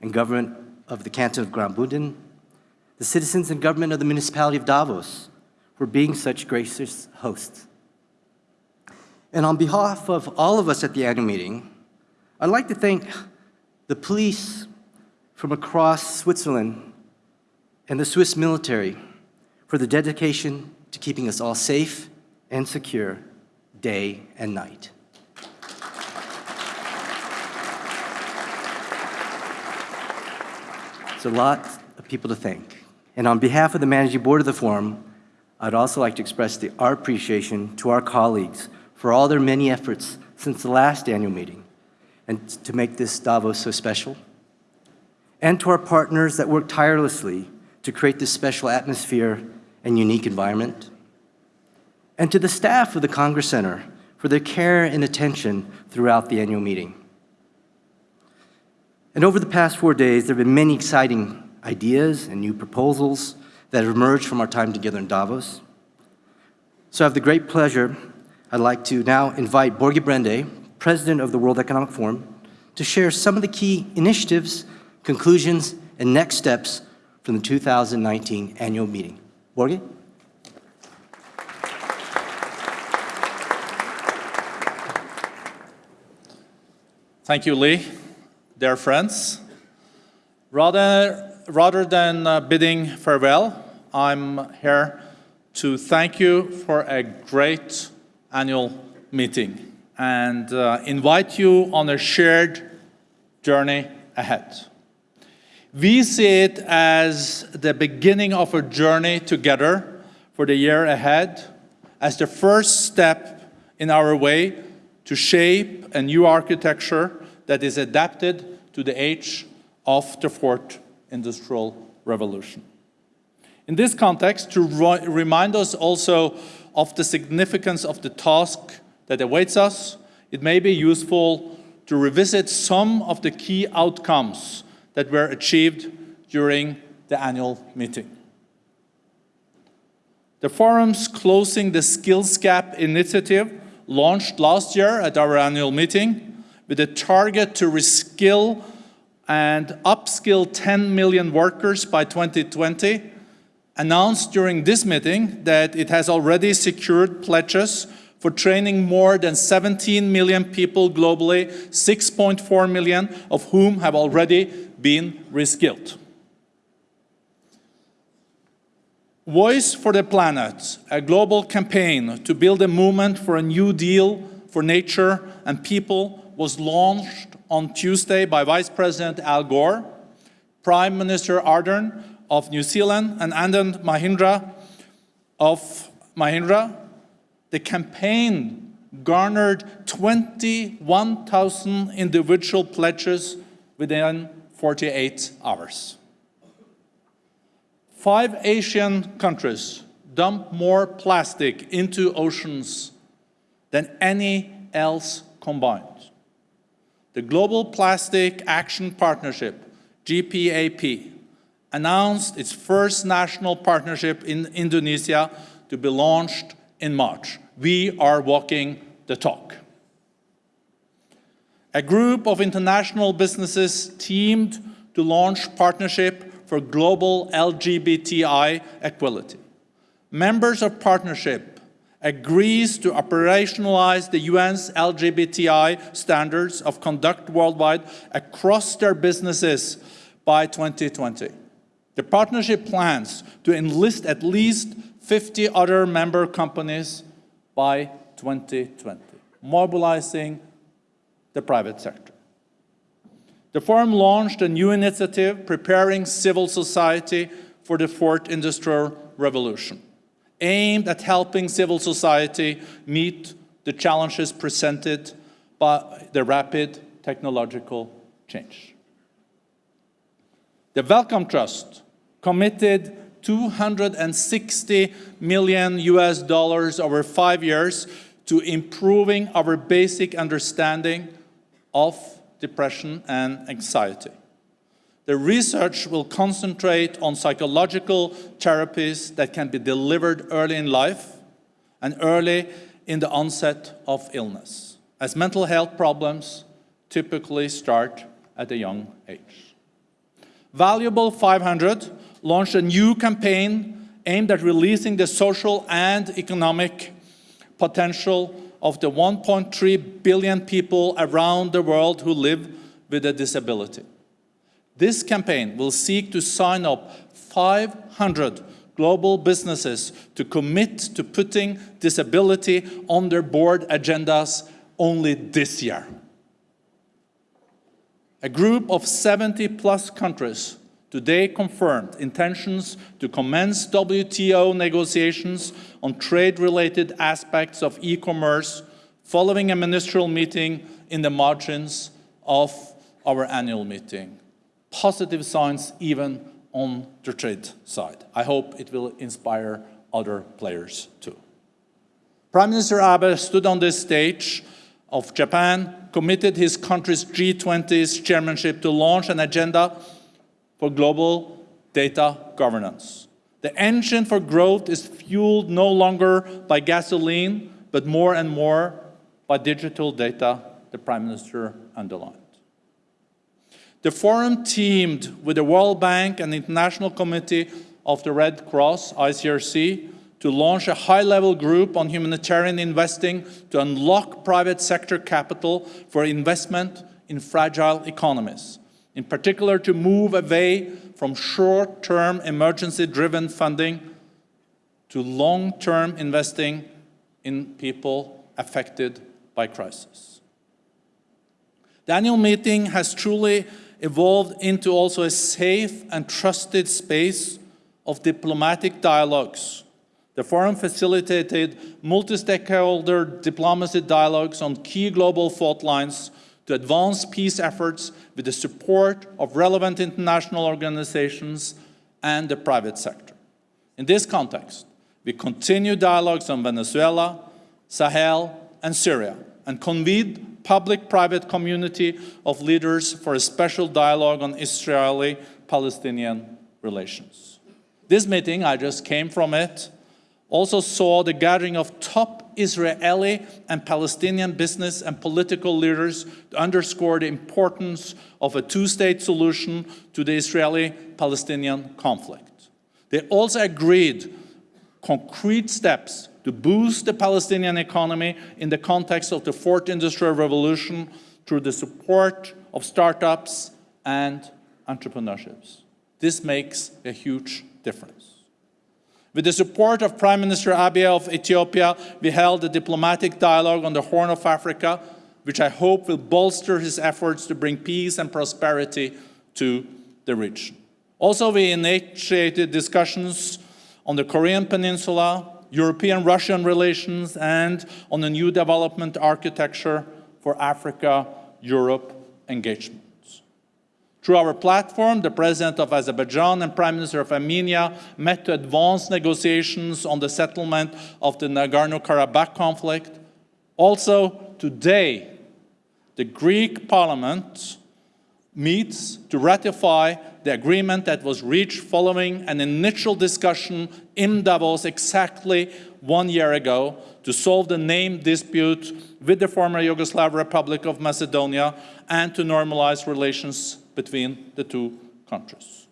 and government of the canton of Graubünden, the citizens and government of the municipality of Davos for being such gracious hosts. And on behalf of all of us at the annual meeting, I'd like to thank the police from across Switzerland and the Swiss military for the dedication to keeping us all safe and secure day and night. It's a lot of people to thank. And on behalf of the managing board of the forum, I'd also like to express the, our appreciation to our colleagues for all their many efforts since the last annual meeting and to make this Davos so special. And to our partners that work tirelessly to create this special atmosphere and unique environment. And to the staff of the Congress Center for their care and attention throughout the annual meeting. And over the past four days, there have been many exciting ideas and new proposals that have emerged from our time together in Davos. So I have the great pleasure, I'd like to now invite Borge Brende, President of the World Economic Forum, to share some of the key initiatives, conclusions, and next steps from the 2019 annual meeting. Borge? Thank you, Lee. Dear friends, rather, rather than uh, bidding farewell, I'm here to thank you for a great annual meeting and uh, invite you on a shared journey ahead. We see it as the beginning of a journey together for the year ahead, as the first step in our way to shape a new architecture that is adapted to the age of the fourth industrial revolution. In this context, to remind us also of the significance of the task that awaits us, it may be useful to revisit some of the key outcomes that were achieved during the annual meeting. The forum's Closing the Skills Gap initiative launched last year at our annual meeting with a target to reskill and upskill 10 million workers by 2020, announced during this meeting that it has already secured pledges for training more than 17 million people globally, 6.4 million of whom have already been reskilled. Voice for the Planet, a global campaign to build a movement for a new deal for nature and people was launched on Tuesday by Vice President Al Gore, Prime Minister Ardern of New Zealand, and Anand Mahindra of Mahindra. The campaign garnered 21,000 individual pledges within 48 hours. Five Asian countries dump more plastic into oceans than any else combined. The Global Plastic Action Partnership, GPAP, announced its first national partnership in Indonesia to be launched in March. We are walking the talk. A group of international businesses teamed to launch partnership for global LGBTI equality. Members of partnership agrees to operationalize the UN's LGBTI standards of conduct worldwide across their businesses by 2020. The partnership plans to enlist at least 50 other member companies by 2020, mobilizing the private sector. The forum launched a new initiative preparing civil society for the fourth industrial revolution, aimed at helping civil society meet the challenges presented by the rapid technological change. The Wellcome Trust committed 260 million US dollars over five years to improving our basic understanding of depression, and anxiety. The research will concentrate on psychological therapies that can be delivered early in life and early in the onset of illness, as mental health problems typically start at a young age. Valuable 500 launched a new campaign aimed at releasing the social and economic potential of the 1.3 billion people around the world who live with a disability. This campaign will seek to sign up 500 global businesses to commit to putting disability on their board agendas only this year. A group of 70 plus countries today confirmed intentions to commence WTO negotiations on trade-related aspects of e-commerce following a ministerial meeting in the margins of our annual meeting. Positive signs even on the trade side. I hope it will inspire other players too. Prime Minister Abe stood on this stage of Japan, committed his country's G20's chairmanship to launch an agenda for global data governance. The engine for growth is fueled no longer by gasoline, but more and more by digital data, the Prime Minister underlined. The forum teamed with the World Bank and the International Committee of the Red Cross, ICRC, to launch a high-level group on humanitarian investing to unlock private sector capital for investment in fragile economies, in particular to move away from short-term emergency-driven funding to long-term investing in people affected by crisis. The annual meeting has truly evolved into also a safe and trusted space of diplomatic dialogues. The forum facilitated multi-stakeholder diplomacy dialogues on key global fault lines to advance peace efforts with the support of relevant international organizations and the private sector. In this context, we continue dialogues on Venezuela, Sahel, and Syria, and convened public-private community of leaders for a special dialogue on Israeli-Palestinian relations. This meeting, I just came from it, also saw the gathering of top Israeli and Palestinian business and political leaders to underscore the importance of a two-state solution to the Israeli-Palestinian conflict. They also agreed concrete steps to boost the Palestinian economy in the context of the fourth industrial revolution through the support of startups and entrepreneurships. This makes a huge difference. With the support of Prime Minister Abiy of Ethiopia, we held a diplomatic dialogue on the Horn of Africa, which I hope will bolster his efforts to bring peace and prosperity to the region. Also, we initiated discussions on the Korean Peninsula, European-Russian relations, and on a new development architecture for Africa-Europe engagements. Through our platform, the President of Azerbaijan and Prime Minister of Armenia met to advance negotiations on the settlement of the Nagorno-Karabakh conflict. Also, today, the Greek parliament meets to ratify the agreement that was reached following an initial discussion in Davos exactly one year ago to solve the name dispute with the former Yugoslav Republic of Macedonia and to normalize relations between the two countries.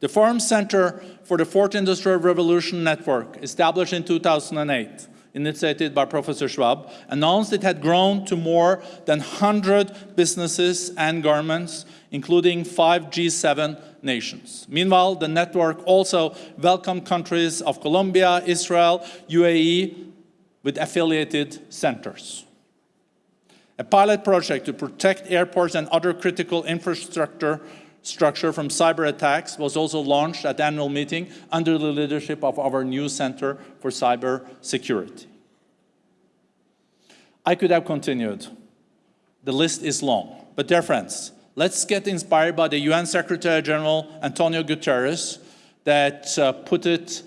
The Forum Center for the Fourth Industrial Revolution Network, established in 2008, initiated by Professor Schwab, announced it had grown to more than 100 businesses and governments, including five G7 nations. Meanwhile, the network also welcomed countries of Colombia, Israel, UAE, with affiliated centers. A pilot project to protect airports and other critical infrastructure structure from cyber attacks was also launched at annual meeting under the leadership of our new Center for Cyber Security. I could have continued. The list is long. But dear friends, let's get inspired by the UN Secretary General Antonio Guterres that uh, put it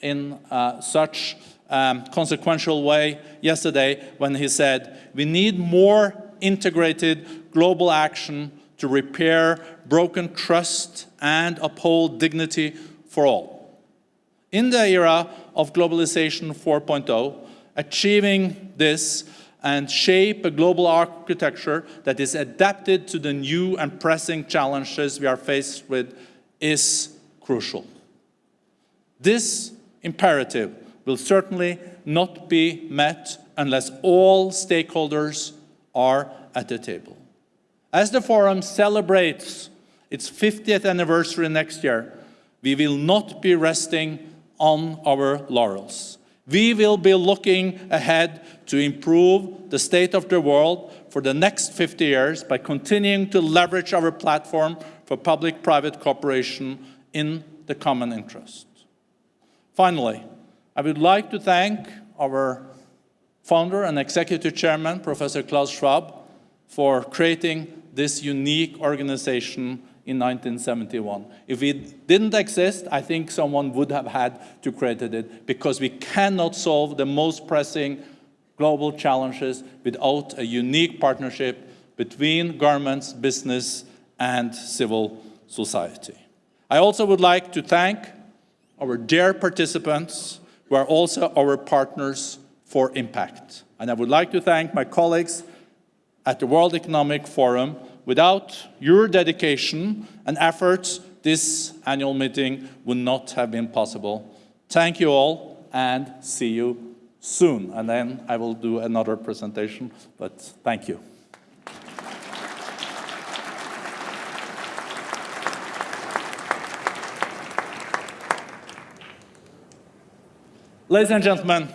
in uh, such um, consequential way yesterday when he said, we need more integrated global action to repair broken trust and uphold dignity for all. In the era of globalization 4.0, achieving this and shape a global architecture that is adapted to the new and pressing challenges we are faced with is crucial. This imperative will certainly not be met unless all stakeholders are at the table. As the forum celebrates its 50th anniversary next year, we will not be resting on our laurels. We will be looking ahead to improve the state of the world for the next 50 years by continuing to leverage our platform for public-private cooperation in the common interest. Finally, I would like to thank our founder and executive chairman, Professor Klaus Schwab, for creating this unique organization in 1971. If it didn't exist, I think someone would have had to create it because we cannot solve the most pressing global challenges without a unique partnership between governments, business, and civil society. I also would like to thank our dear participants who are also our partners for impact. And I would like to thank my colleagues at the World Economic Forum. Without your dedication and efforts, this annual meeting would not have been possible. Thank you all and see you soon. And then I will do another presentation, but thank you. Ladies and gentlemen,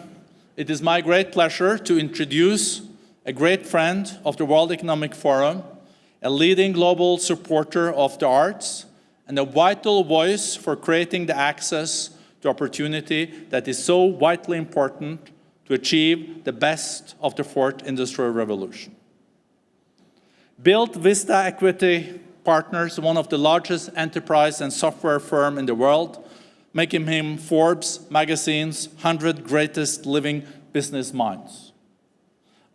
it is my great pleasure to introduce a great friend of the World Economic Forum, a leading global supporter of the arts, and a vital voice for creating the access to opportunity that is so vitally important to achieve the best of the fourth industrial revolution. Built Vista Equity Partners, one of the largest enterprise and software firm in the world, making him Forbes magazine's 100 greatest living business minds.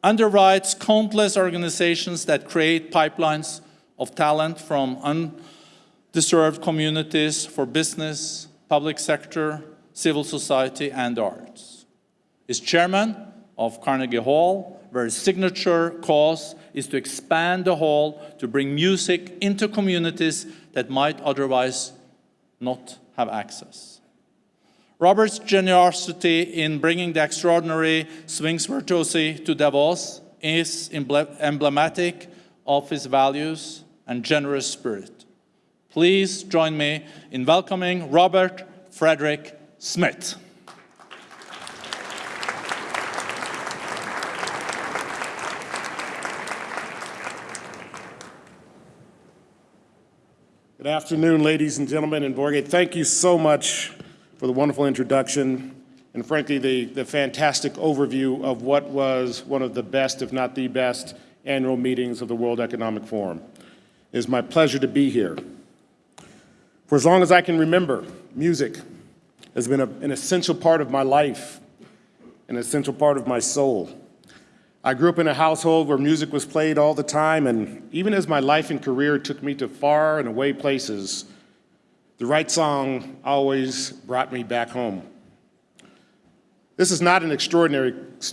Underwrites countless organizations that create pipelines of talent from undeserved communities for business, public sector, civil society, and arts. Is chairman of Carnegie Hall, where his signature cause is to expand the hall to bring music into communities that might otherwise not have access. Robert's generosity in bringing the extraordinary swings virtuosi to Davos is emblematic of his values and generous spirit. Please join me in welcoming Robert Frederick Smith. Good afternoon, ladies and gentlemen, and Borge. Thank you so much for the wonderful introduction and frankly, the, the fantastic overview of what was one of the best, if not the best, annual meetings of the World Economic Forum. It is my pleasure to be here. For as long as I can remember, music has been a, an essential part of my life, an essential part of my soul. I grew up in a household where music was played all the time, and even as my life and career took me to far and away places, the right song always brought me back home. This is not an extraordinary